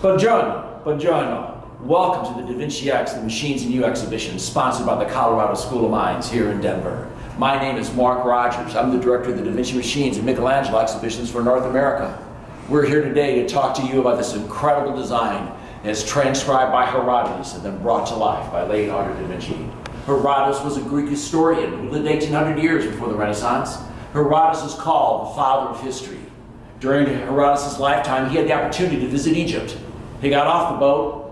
Buongiorno, buongiorno. Welcome to the Da Vinci X, the Machines and You exhibition, sponsored by the Colorado School of Mines here in Denver. My name is Mark Rogers. I'm the director of the Da Vinci Machines and Michelangelo exhibitions for North America. We're here today to talk to you about this incredible design as transcribed by Herodotus and then brought to life by Leonardo da Vinci. Herodotus was a Greek historian who lived 1800 years before the Renaissance. Herodotus is called the father of history. During Herodotus' lifetime, he had the opportunity to visit Egypt. He got off the boat,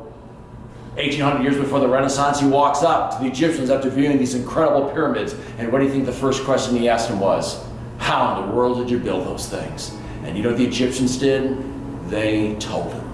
1800 years before the Renaissance, he walks up to the Egyptians after viewing these incredible pyramids. And what do you think the first question he asked him was? How in the world did you build those things? And you know what the Egyptians did? They told him.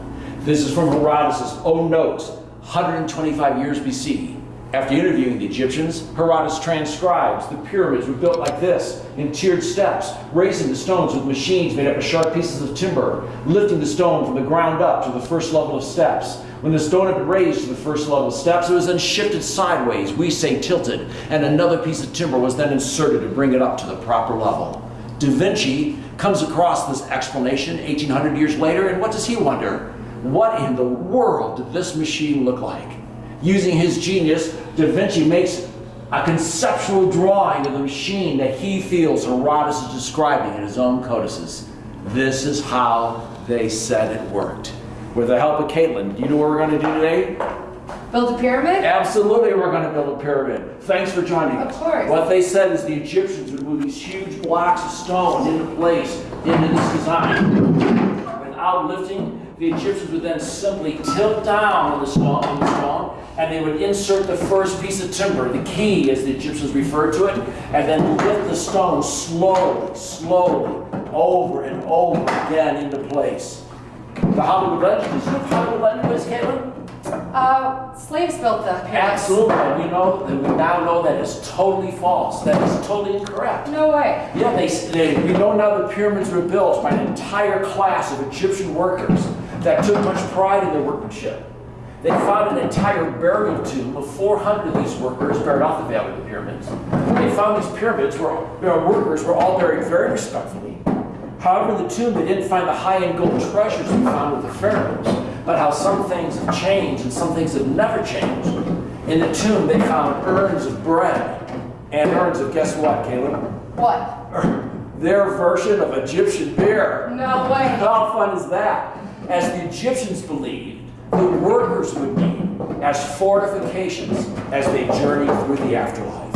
This is from Herodotus' own notes, 125 years BC. After interviewing the Egyptians, Herodotus transcribes the pyramids were built like this, in tiered steps, raising the stones with machines made up of sharp pieces of timber, lifting the stone from the ground up to the first level of steps. When the stone had been raised to the first level of steps, it was then shifted sideways, we say tilted, and another piece of timber was then inserted to bring it up to the proper level. Da Vinci comes across this explanation 1800 years later, and what does he wonder? What in the world did this machine look like? Using his genius, Da Vinci makes a conceptual drawing of the machine that he feels Herodotus is describing in his own codices. This is how they said it worked. With the help of Caitlin, do you know what we're going to do today? Build a pyramid? Absolutely, we're going to build a pyramid. Thanks for joining us. Of course. What they said is the Egyptians would move these huge blocks of stone into place, into this design. Without lifting, the Egyptians would then simply tilt down on the stone, on the stone and they would insert the first piece of timber, the key as the Egyptians referred to it, and then lift the stone slowly, slowly, over and over again into place. The Hollywood legend, is it Hollywood legend is, Caitlin? Uh, slaves built the pyramids. Absolutely, and we know, and we now know that is totally false. That is totally incorrect. No way. Yeah, they, they, we know now the pyramids were built by an entire class of Egyptian workers that took much pride in their workmanship. They found an entire burial tomb of 400 of these workers buried off the Valley of the Pyramids. They found these pyramids where their workers were all buried very respectfully. However, in the tomb, they didn't find the high-end gold treasures we found with the pharaohs, but how some things have changed and some things have never changed. In the tomb, they found urns of bread and urns of, guess what, Caleb? What? Their version of Egyptian beer. No way. How fun is that? As the Egyptians believed, the workers would need as fortifications as they journeyed through the afterlife.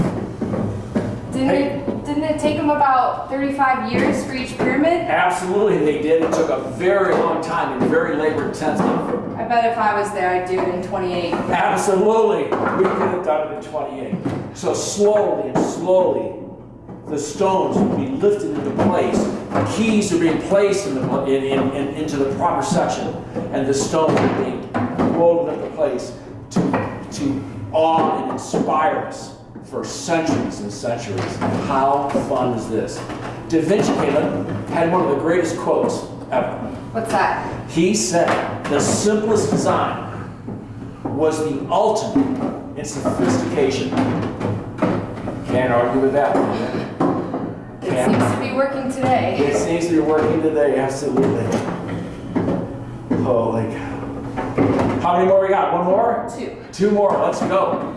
Didn't Hey. it, didn't it take them about 35 years for each pyramid? Absolutely, they did. It took a very long time and very labor intensive. I bet if I was there, I'd do it in 28. Absolutely, we could have done it in 28. So slowly and slowly, the stones would be lifted into place. The keys are being placed in the, in, in, in- into the proper section, and the stones are being rolled into place to, to awe and inspire us for centuries and centuries. How fun is this? Da Vinci Caleb, had one of the greatest quotes ever. What's that? He said the simplest design was the ultimate in sophistication. Can't argue with that. can you? It seems to be working today. It seems to be working today, absolutely. Oh, Holy cow. How many more we got? One more? Two. Two more, let's go.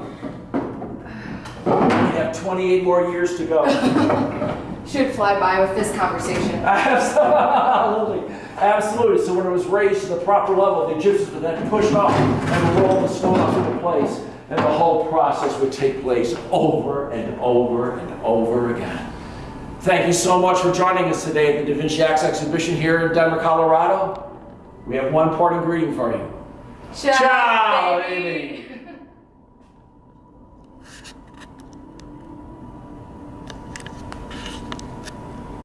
We have 28 more years to go. Should fly by with this conversation. Absolutely. Absolutely. So when it was raised to the proper level, the Egyptians would then push off and roll the stone up into place. And the whole process would take place over and over and over again. Thank you so much for joining us today at the Da Vinci X exhibition here in Denver, Colorado. We have one parting greeting for you. Ciao, Ciao, baby.